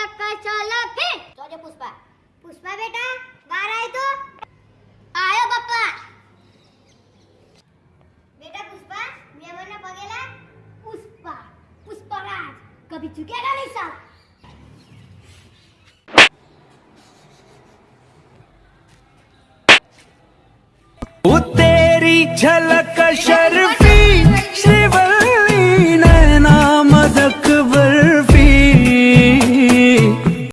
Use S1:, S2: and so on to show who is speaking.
S1: झलक चलो फिर तो जो पुष्पा। पुष्पा बेटा गा रहा है तो। आयो पप्पा बेटा पुष्पा मी म्हणलं बघेला पुष्पा पुष्पराज कभी चुकेगा नहीं साला।
S2: वो तेरी झलक शर